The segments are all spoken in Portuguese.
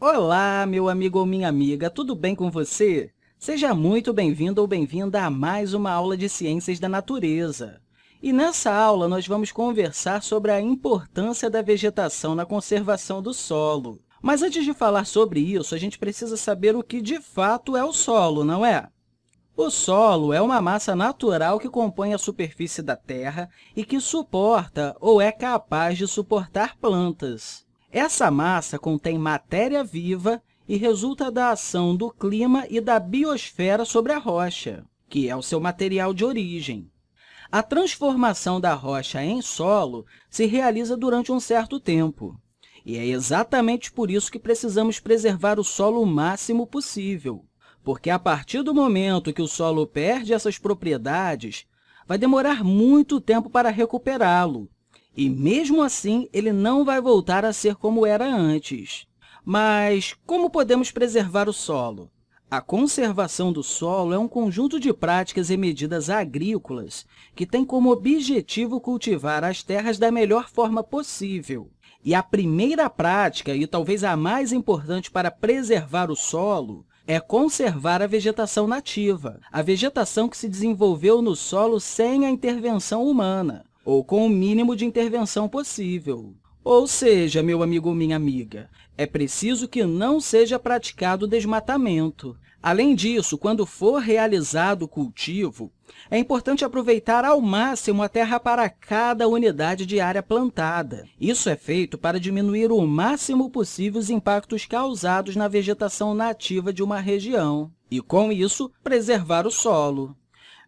Olá, meu amigo ou minha amiga, tudo bem com você? Seja muito bem-vindo ou bem-vinda a mais uma aula de Ciências da Natureza. E nessa aula, nós vamos conversar sobre a importância da vegetação na conservação do solo. Mas antes de falar sobre isso, a gente precisa saber o que de fato é o solo, não é? O solo é uma massa natural que compõe a superfície da Terra e que suporta ou é capaz de suportar plantas. Essa massa contém matéria viva e resulta da ação do clima e da biosfera sobre a rocha, que é o seu material de origem. A transformação da rocha em solo se realiza durante um certo tempo, e é exatamente por isso que precisamos preservar o solo o máximo possível, porque a partir do momento que o solo perde essas propriedades, vai demorar muito tempo para recuperá-lo, e, mesmo assim, ele não vai voltar a ser como era antes. Mas como podemos preservar o solo? A conservação do solo é um conjunto de práticas e medidas agrícolas que tem como objetivo cultivar as terras da melhor forma possível. E a primeira prática, e talvez a mais importante para preservar o solo, é conservar a vegetação nativa, a vegetação que se desenvolveu no solo sem a intervenção humana ou com o mínimo de intervenção possível. Ou seja, meu amigo ou minha amiga, é preciso que não seja praticado desmatamento. Além disso, quando for realizado o cultivo, é importante aproveitar ao máximo a terra para cada unidade de área plantada. Isso é feito para diminuir o máximo possível os impactos causados na vegetação nativa de uma região e, com isso, preservar o solo.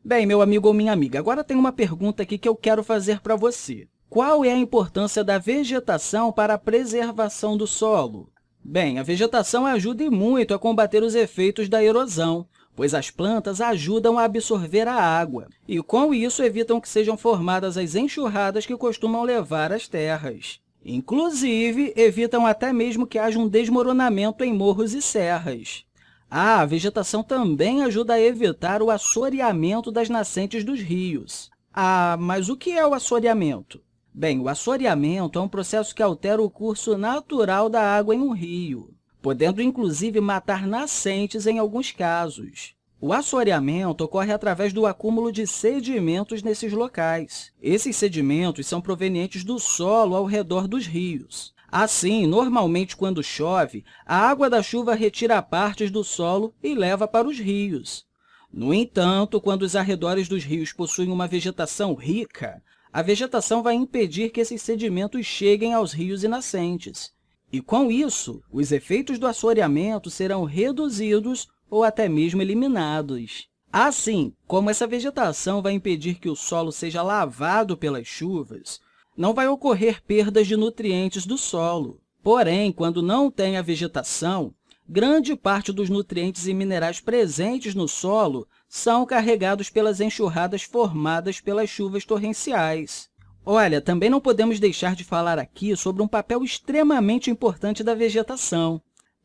Bem, meu amigo ou minha amiga, agora tem uma pergunta aqui que eu quero fazer para você. Qual é a importância da vegetação para a preservação do solo? Bem, a vegetação ajuda muito a combater os efeitos da erosão, pois as plantas ajudam a absorver a água, e, com isso, evitam que sejam formadas as enxurradas que costumam levar as terras. Inclusive, evitam até mesmo que haja um desmoronamento em morros e serras. Ah, a vegetação também ajuda a evitar o assoreamento das nascentes dos rios. Ah, mas o que é o assoreamento? Bem, o assoreamento é um processo que altera o curso natural da água em um rio, podendo, inclusive, matar nascentes em alguns casos. O assoreamento ocorre através do acúmulo de sedimentos nesses locais. Esses sedimentos são provenientes do solo ao redor dos rios. Assim, normalmente, quando chove, a água da chuva retira partes do solo e leva para os rios. No entanto, quando os arredores dos rios possuem uma vegetação rica, a vegetação vai impedir que esses sedimentos cheguem aos rios e nascentes. E, com isso, os efeitos do assoreamento serão reduzidos ou até mesmo eliminados. Assim, como essa vegetação vai impedir que o solo seja lavado pelas chuvas, não vai ocorrer perdas de nutrientes do solo. Porém, quando não tem a vegetação, grande parte dos nutrientes e minerais presentes no solo são carregados pelas enxurradas formadas pelas chuvas torrenciais. Olha, também não podemos deixar de falar aqui sobre um papel extremamente importante da vegetação,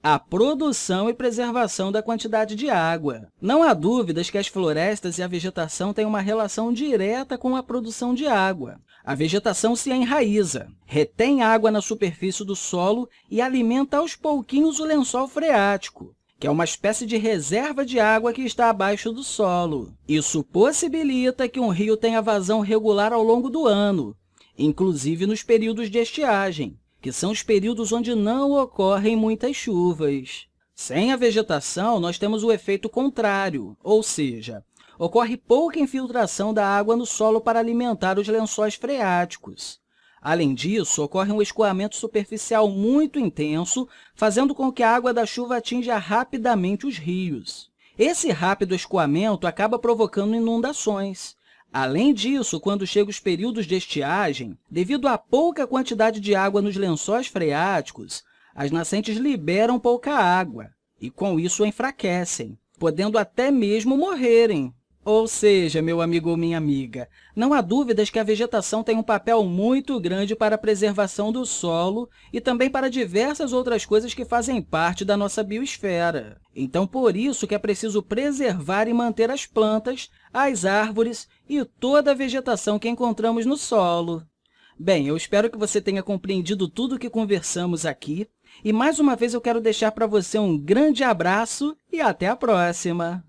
a produção e preservação da quantidade de água. Não há dúvidas que as florestas e a vegetação têm uma relação direta com a produção de água. A vegetação se enraiza, retém água na superfície do solo e alimenta aos pouquinhos o lençol freático, que é uma espécie de reserva de água que está abaixo do solo. Isso possibilita que um rio tenha vazão regular ao longo do ano, inclusive nos períodos de estiagem que são os períodos onde não ocorrem muitas chuvas. Sem a vegetação, nós temos o efeito contrário, ou seja, ocorre pouca infiltração da água no solo para alimentar os lençóis freáticos. Além disso, ocorre um escoamento superficial muito intenso, fazendo com que a água da chuva atinja rapidamente os rios. Esse rápido escoamento acaba provocando inundações, Além disso, quando chegam os períodos de estiagem, devido à pouca quantidade de água nos lençóis freáticos, as nascentes liberam pouca água e, com isso, enfraquecem, podendo até mesmo morrerem. Ou seja, meu amigo ou minha amiga, não há dúvidas que a vegetação tem um papel muito grande para a preservação do solo e também para diversas outras coisas que fazem parte da nossa biosfera. Então, por isso que é preciso preservar e manter as plantas, as árvores e toda a vegetação que encontramos no solo. Bem, eu espero que você tenha compreendido tudo o que conversamos aqui E, mais uma vez, eu quero deixar para você um grande abraço e até a próxima!